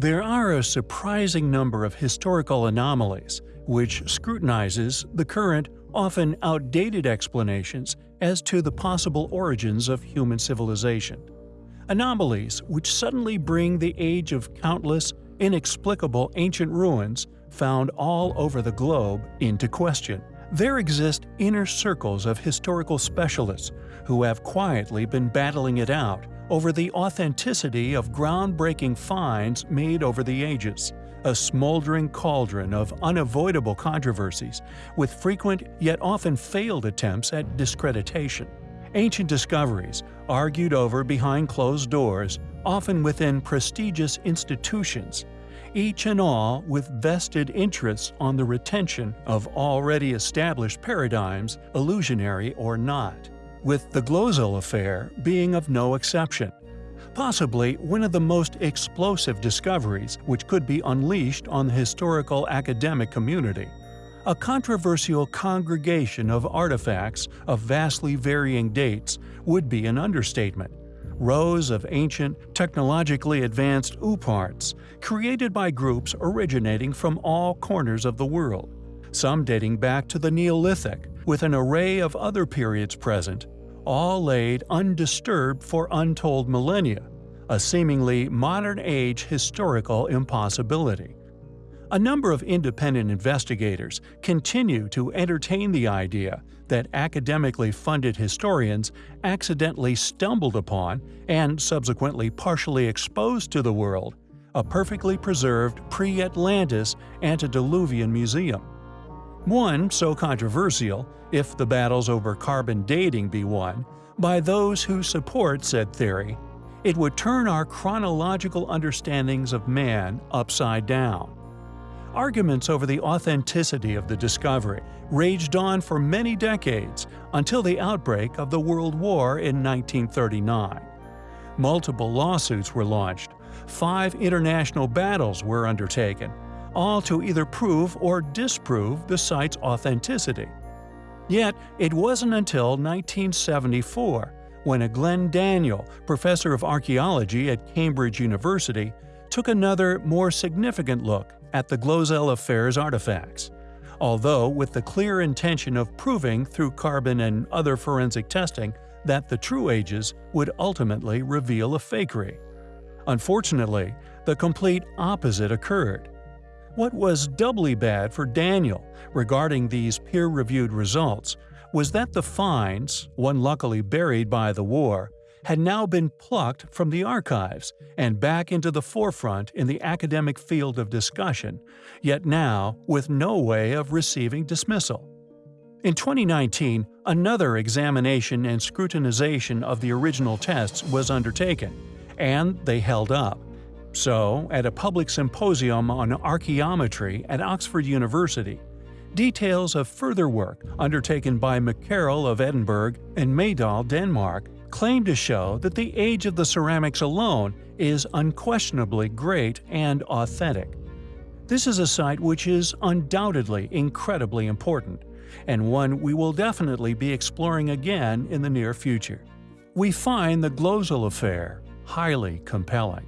There are a surprising number of historical anomalies, which scrutinizes the current, often outdated explanations as to the possible origins of human civilization. Anomalies which suddenly bring the age of countless, inexplicable ancient ruins found all over the globe into question. There exist inner circles of historical specialists who have quietly been battling it out over the authenticity of groundbreaking finds made over the ages, a smoldering cauldron of unavoidable controversies with frequent yet often failed attempts at discreditation. Ancient discoveries, argued over behind closed doors, often within prestigious institutions, each and all with vested interests on the retention of already established paradigms, illusionary or not, with the Glozel affair being of no exception. Possibly one of the most explosive discoveries which could be unleashed on the historical academic community. A controversial congregation of artifacts of vastly varying dates would be an understatement, rows of ancient, technologically advanced ooparts, created by groups originating from all corners of the world, some dating back to the Neolithic, with an array of other periods present, all laid undisturbed for untold millennia, a seemingly modern-age historical impossibility. A number of independent investigators continue to entertain the idea that academically funded historians accidentally stumbled upon and subsequently partially exposed to the world a perfectly preserved pre-Atlantis antediluvian museum. One so controversial, if the battles over carbon dating be won, by those who support said theory, it would turn our chronological understandings of man upside down. Arguments over the authenticity of the discovery raged on for many decades until the outbreak of the World War in 1939. Multiple lawsuits were launched, five international battles were undertaken, all to either prove or disprove the site's authenticity. Yet, it wasn't until 1974 when a Glyn Daniel, professor of archaeology at Cambridge University, took another, more significant look at the Glozel Affair's artifacts, although with the clear intention of proving through carbon and other forensic testing that the true ages would ultimately reveal a fakery. Unfortunately, the complete opposite occurred. What was doubly bad for Daniel regarding these peer-reviewed results was that the finds, one luckily buried by the war, had now been plucked from the archives and back into the forefront in the academic field of discussion, yet now with no way of receiving dismissal. In 2019, another examination and scrutinization of the original tests was undertaken, and they held up. So, at a public symposium on archaeometry at Oxford University, details of further work undertaken by McKerrell of Edinburgh and Mejdahl, Denmark, claim to show that the age of the ceramics alone is unquestionably great and authentic. This is a site which is undoubtedly incredibly important, and one we will definitely be exploring again in the near future. We find the Glozel affair highly compelling.